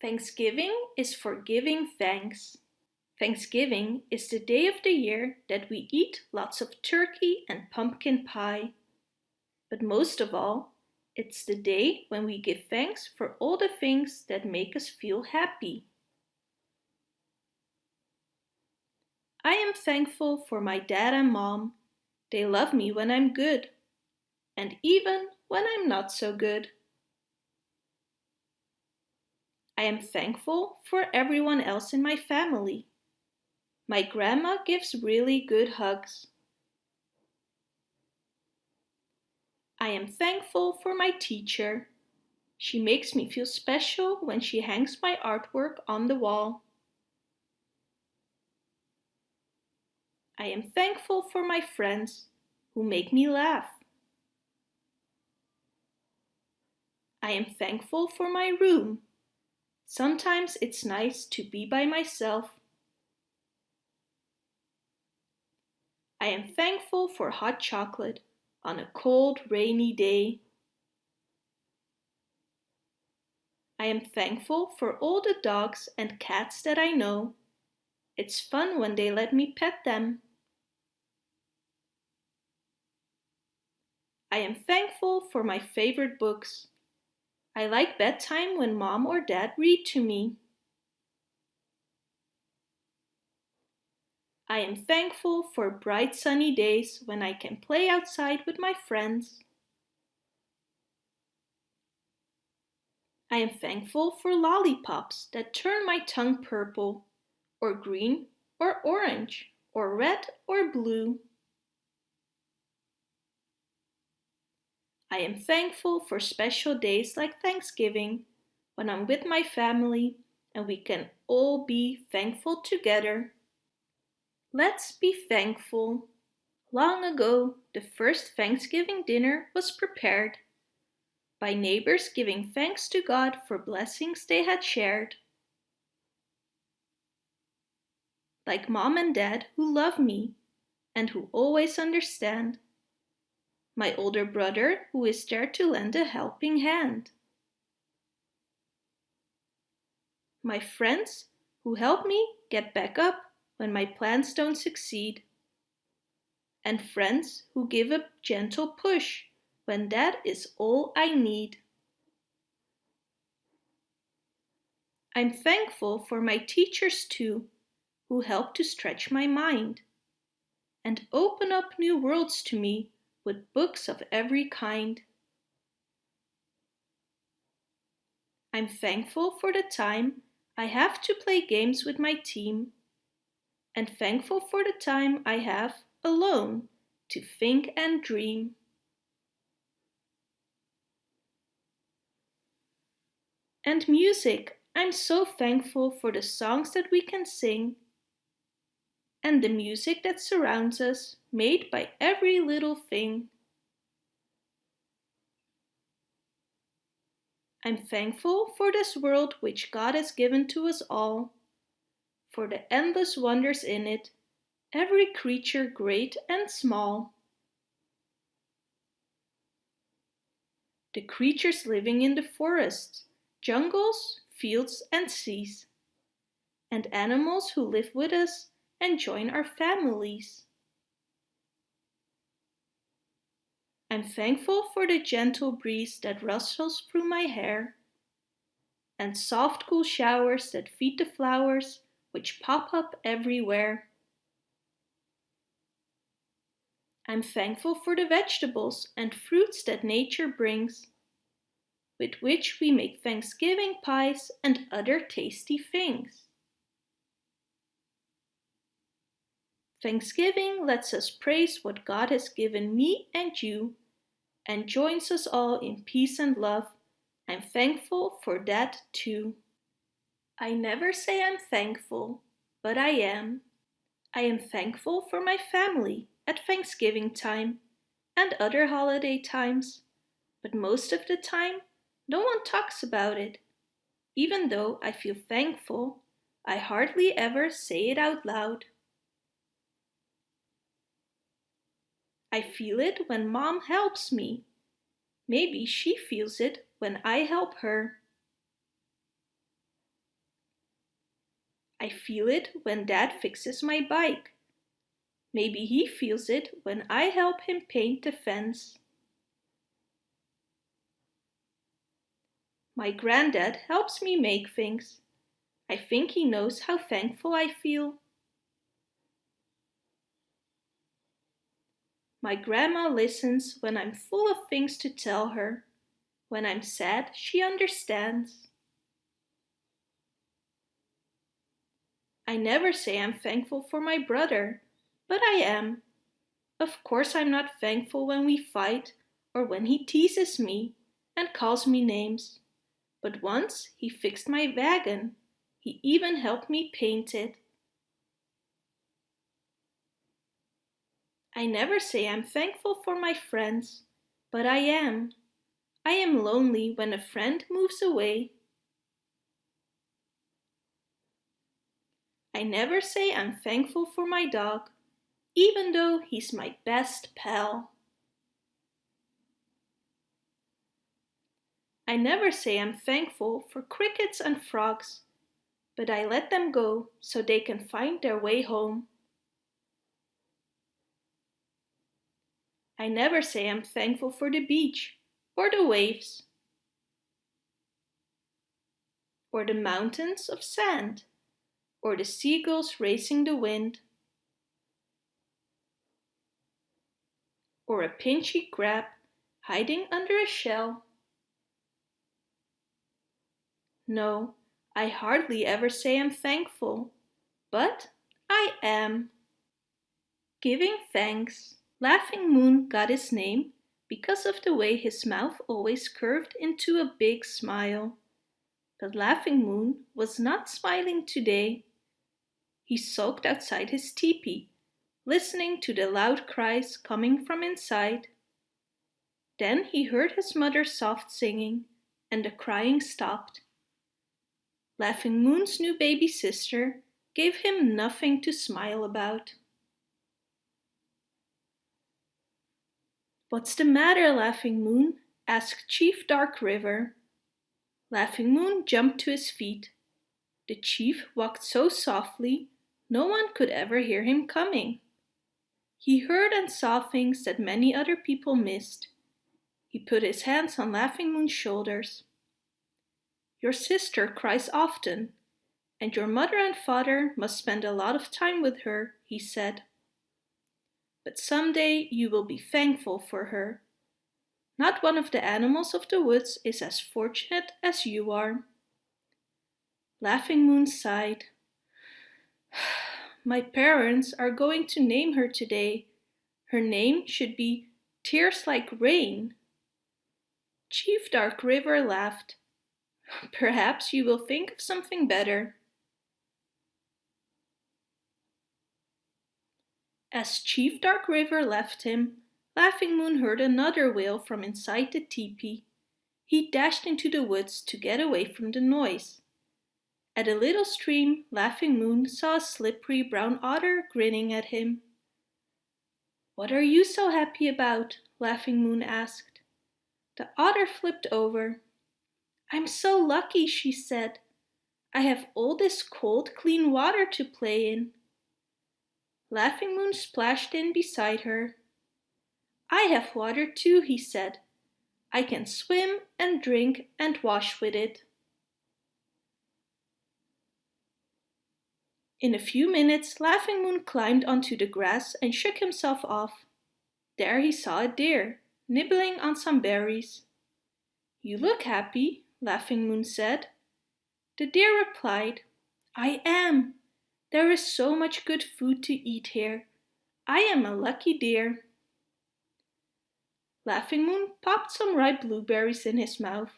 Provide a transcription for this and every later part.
Thanksgiving is for giving thanks. Thanksgiving is the day of the year that we eat lots of turkey and pumpkin pie. But most of all, it's the day when we give thanks for all the things that make us feel happy. I am thankful for my dad and mom. They love me when I'm good. And even when I'm not so good. I am thankful for everyone else in my family. My grandma gives really good hugs. I am thankful for my teacher. She makes me feel special when she hangs my artwork on the wall. I am thankful for my friends who make me laugh. I am thankful for my room Sometimes it's nice to be by myself. I am thankful for hot chocolate on a cold, rainy day. I am thankful for all the dogs and cats that I know. It's fun when they let me pet them. I am thankful for my favorite books. I like bedtime when mom or dad read to me. I am thankful for bright sunny days when I can play outside with my friends. I am thankful for lollipops that turn my tongue purple, or green, or orange, or red, or blue. I am thankful for special days like Thanksgiving, when I'm with my family and we can all be thankful together. Let's be thankful. Long ago, the first Thanksgiving dinner was prepared by neighbors giving thanks to God for blessings they had shared. Like mom and dad who love me and who always understand my older brother who is there to lend a helping hand. My friends who help me get back up when my plans don't succeed. And friends who give a gentle push when that is all I need. I'm thankful for my teachers too, who help to stretch my mind and open up new worlds to me with books of every kind. I'm thankful for the time I have to play games with my team and thankful for the time I have alone to think and dream. And music, I'm so thankful for the songs that we can sing and the music that surrounds us, made by every little thing. I'm thankful for this world which God has given to us all, for the endless wonders in it, every creature great and small. The creatures living in the forests, jungles, fields and seas, and animals who live with us and join our families. I'm thankful for the gentle breeze that rustles through my hair and soft cool showers that feed the flowers which pop up everywhere. I'm thankful for the vegetables and fruits that nature brings, with which we make Thanksgiving pies and other tasty things. Thanksgiving lets us praise what God has given me and you and joins us all in peace and love. I'm thankful for that too. I never say I'm thankful, but I am. I am thankful for my family at Thanksgiving time and other holiday times, but most of the time no one talks about it. Even though I feel thankful, I hardly ever say it out loud. I feel it when mom helps me. Maybe she feels it when I help her. I feel it when Dad fixes my bike. Maybe he feels it when I help him paint the fence. My granddad helps me make things. I think he knows how thankful I feel. My grandma listens when I'm full of things to tell her. When I'm sad, she understands. I never say I'm thankful for my brother, but I am. Of course I'm not thankful when we fight or when he teases me and calls me names. But once he fixed my wagon. He even helped me paint it. I never say I'm thankful for my friends, but I am. I am lonely when a friend moves away. I never say I'm thankful for my dog, even though he's my best pal. I never say I'm thankful for crickets and frogs, but I let them go so they can find their way home. I never say I'm thankful for the beach or the waves or the mountains of sand or the seagulls racing the wind or a pinchy crab hiding under a shell. No, I hardly ever say I'm thankful, but I am. Giving thanks. Laughing Moon got his name because of the way his mouth always curved into a big smile. But Laughing Moon was not smiling today. He sulked outside his teepee, listening to the loud cries coming from inside. Then he heard his mother soft singing, and the crying stopped. Laughing Moon's new baby sister gave him nothing to smile about. What's the matter, Laughing Moon? asked Chief Dark River. Laughing Moon jumped to his feet. The chief walked so softly, no one could ever hear him coming. He heard and saw things that many other people missed. He put his hands on Laughing Moon's shoulders. Your sister cries often, and your mother and father must spend a lot of time with her, he said but someday you will be thankful for her. Not one of the animals of the woods is as fortunate as you are. Laughing Moon sighed. My parents are going to name her today. Her name should be Tears Like Rain. Chief Dark River laughed. Perhaps you will think of something better. As Chief Dark River left him, Laughing Moon heard another wail from inside the teepee. He dashed into the woods to get away from the noise. At a little stream, Laughing Moon saw a slippery brown otter grinning at him. What are you so happy about? Laughing Moon asked. The otter flipped over. I'm so lucky, she said. I have all this cold, clean water to play in. Laughing Moon splashed in beside her. I have water too, he said. I can swim and drink and wash with it. In a few minutes, Laughing Moon climbed onto the grass and shook himself off. There he saw a deer, nibbling on some berries. You look happy, Laughing Moon said. The deer replied, I am. There is so much good food to eat here. I am a lucky deer. Laughing Moon popped some ripe blueberries in his mouth.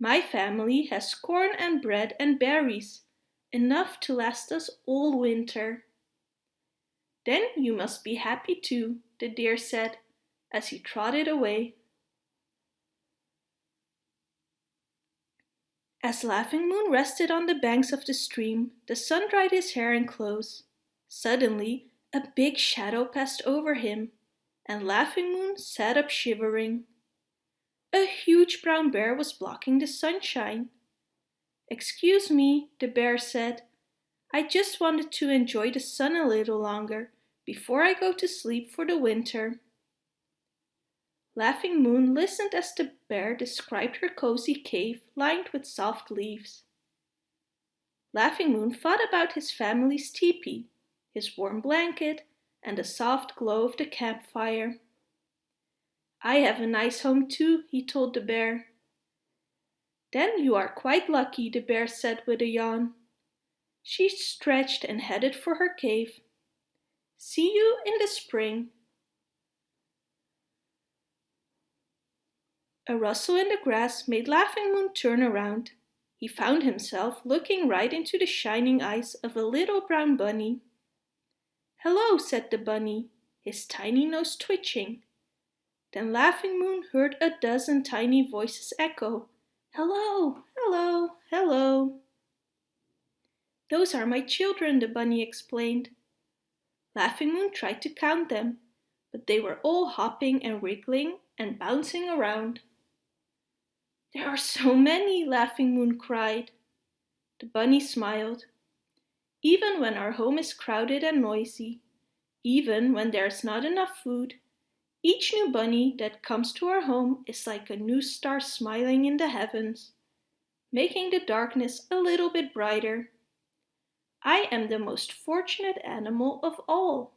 My family has corn and bread and berries, enough to last us all winter. Then you must be happy too, the deer said, as he trotted away. As Laughing Moon rested on the banks of the stream, the sun dried his hair and clothes. Suddenly, a big shadow passed over him, and Laughing Moon sat up shivering. A huge brown bear was blocking the sunshine. Excuse me, the bear said. I just wanted to enjoy the sun a little longer before I go to sleep for the winter. Laughing Moon listened as the bear described her cozy cave lined with soft leaves. Laughing Moon thought about his family's teepee, his warm blanket, and the soft glow of the campfire. I have a nice home too, he told the bear. Then you are quite lucky, the bear said with a yawn. She stretched and headed for her cave. See you in the spring. A rustle in the grass made Laughing Moon turn around. He found himself looking right into the shining eyes of a little brown bunny. Hello, said the bunny, his tiny nose twitching. Then Laughing Moon heard a dozen tiny voices echo, Hello, hello, hello. Those are my children, the bunny explained. Laughing Moon tried to count them, but they were all hopping and wriggling and bouncing around. There are so many, Laughing Moon cried. The bunny smiled. Even when our home is crowded and noisy, even when there's not enough food, each new bunny that comes to our home is like a new star smiling in the heavens, making the darkness a little bit brighter. I am the most fortunate animal of all.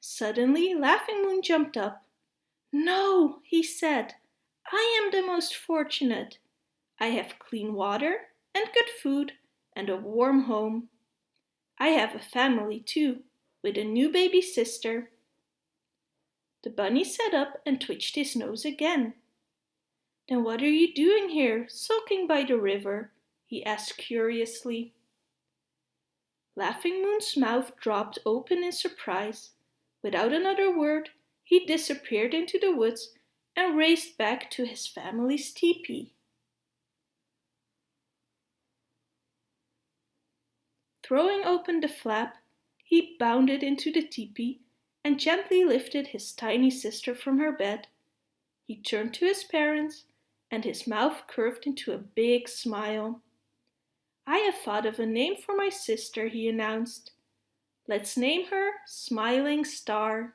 Suddenly, Laughing Moon jumped up. No, he said, I am the most fortunate. I have clean water and good food and a warm home. I have a family too, with a new baby sister. The bunny sat up and twitched his nose again. Then what are you doing here, sulking by the river? he asked curiously. Laughing Moon's mouth dropped open in surprise. Without another word, he disappeared into the woods and raced back to his family's teepee. Throwing open the flap, he bounded into the teepee and gently lifted his tiny sister from her bed. He turned to his parents and his mouth curved into a big smile. I have thought of a name for my sister, he announced. Let's name her Smiling Star.